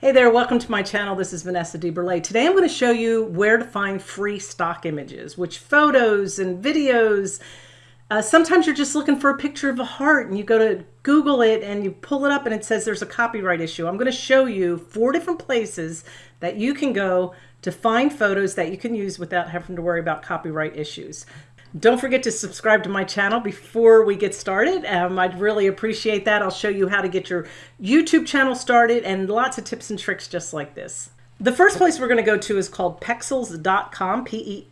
Hey there, welcome to my channel. This is Vanessa DeBurle. Today I'm going to show you where to find free stock images, which photos and videos. Uh, sometimes you're just looking for a picture of a heart and you go to Google it and you pull it up and it says there's a copyright issue. I'm going to show you four different places that you can go to find photos that you can use without having to worry about copyright issues. Don't forget to subscribe to my channel before we get started. Um, I'd really appreciate that. I'll show you how to get your YouTube channel started and lots of tips and tricks just like this. The first place we're going to go to is called pexels.com, P-E-X-E-L-S.com.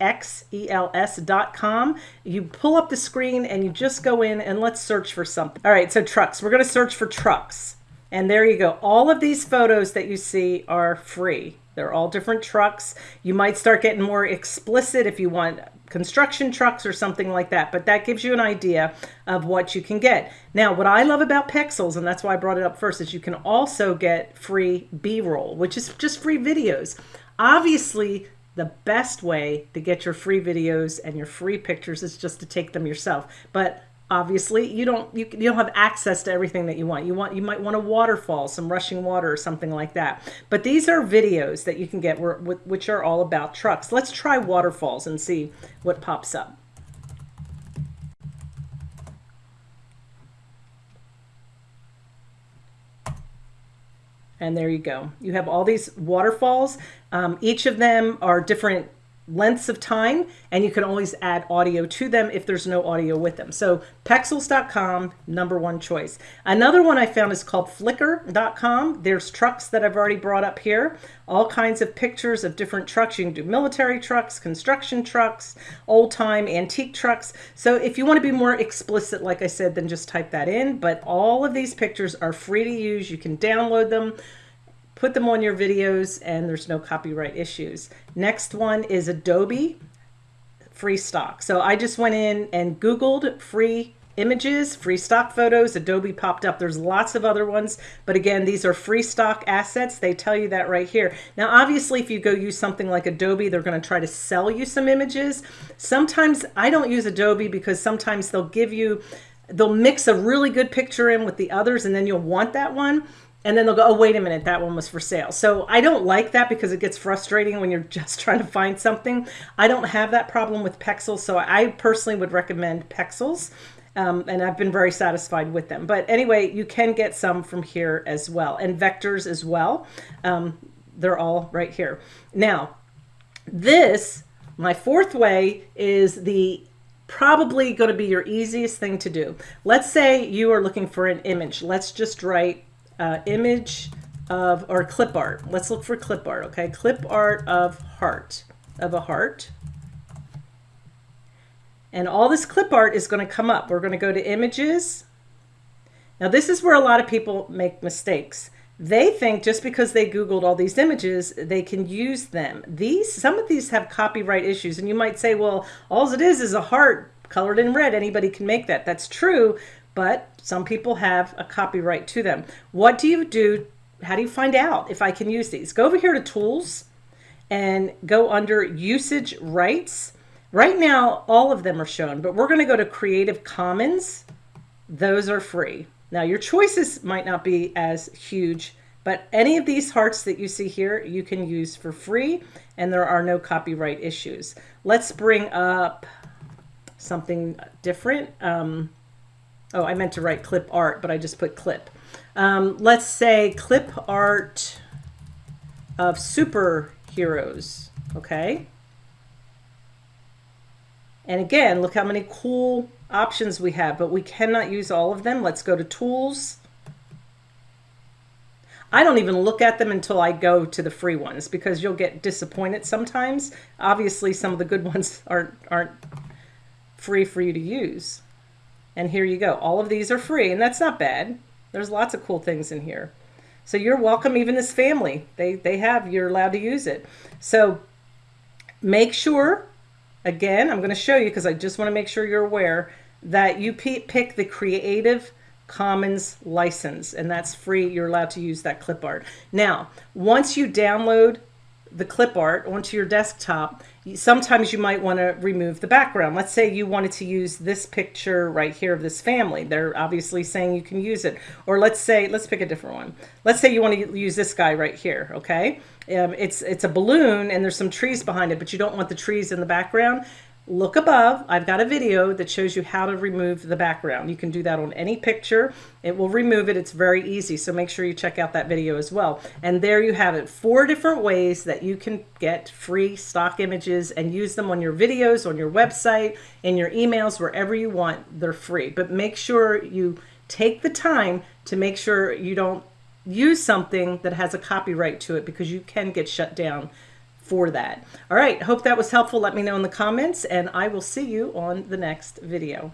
You pull up the screen and you just go in and let's search for something. All right, so trucks. We're going to search for trucks. And there you go. All of these photos that you see are free. They're all different trucks. You might start getting more explicit if you want construction trucks or something like that. But that gives you an idea of what you can get. Now, what I love about Pexels, and that's why I brought it up first, is you can also get free B-roll, which is just free videos. Obviously, the best way to get your free videos and your free pictures is just to take them yourself. But obviously you don't you, you don't have access to everything that you want. You want you might want a waterfall some rushing water or something like that. But these are videos that you can get which are all about trucks. Let's try waterfalls and see what pops up. And there you go. You have all these waterfalls. Um, each of them are different lengths of time and you can always add audio to them if there's no audio with them. So pexels.com, number one choice. Another one I found is called flickr.com. There's trucks that I've already brought up here, all kinds of pictures of different trucks. You can do military trucks, construction trucks, old time antique trucks. So if you want to be more explicit, like I said, then just type that in. But all of these pictures are free to use. You can download them put them on your videos and there's no copyright issues. Next one is Adobe free stock. So I just went in and Googled free images, free stock photos, Adobe popped up. There's lots of other ones, but again, these are free stock assets. They tell you that right here. Now, obviously, if you go use something like Adobe, they're going to try to sell you some images. Sometimes I don't use Adobe because sometimes they'll give you, they'll mix a really good picture in with the others and then you'll want that one and then they'll go, oh, wait a minute, that one was for sale. So I don't like that because it gets frustrating when you're just trying to find something. I don't have that problem with Pexels, so I personally would recommend Pexels. Um, and I've been very satisfied with them. But anyway, you can get some from here as well, and vectors as well. Um, they're all right here. Now, this, my fourth way, is the probably going to be your easiest thing to do. Let's say you are looking for an image. Let's just write uh, image of, or clip art. Let's look for clip art, okay? Clip art of heart, of a heart. And all this clip art is going to come up. We're going to go to images. Now this is where a lot of people make mistakes. They think just because they Googled all these images, they can use them. These, some of these have copyright issues. And you might say, well, all it is is a heart colored in red. Anybody can make that. That's true but some people have a copyright to them. What do you do? How do you find out if I can use these? Go over here to tools and go under usage rights. Right now, all of them are shown, but we're going to go to Creative Commons. Those are free. Now, your choices might not be as huge, but any of these hearts that you see here, you can use for free, and there are no copyright issues. Let's bring up something different. Um, Oh, I meant to write clip art, but I just put clip. Um, let's say clip art of superheroes, okay? And again, look how many cool options we have, but we cannot use all of them. Let's go to tools. I don't even look at them until I go to the free ones because you'll get disappointed sometimes. Obviously, some of the good ones aren't, aren't free for you to use. And here you go. All of these are free, and that's not bad. There's lots of cool things in here. So you're welcome, even this family. They, they have, you're allowed to use it. So make sure, again, I'm going to show you because I just want to make sure you're aware that you pick the Creative Commons license, and that's free. You're allowed to use that clip art. Now, once you download the clip art onto your desktop, sometimes you might want to remove the background. Let's say you wanted to use this picture right here of this family. They're obviously saying you can use it. Or let's say, let's pick a different one. Let's say you want to use this guy right here, okay? Um, it's, it's a balloon and there's some trees behind it, but you don't want the trees in the background look above. I've got a video that shows you how to remove the background. You can do that on any picture. It will remove it. It's very easy. So make sure you check out that video as well. And there you have it. Four different ways that you can get free stock images and use them on your videos, on your website, in your emails, wherever you want. They're free. But make sure you take the time to make sure you don't use something that has a copyright to it because you can get shut down for that. All right, hope that was helpful. Let me know in the comments and I will see you on the next video.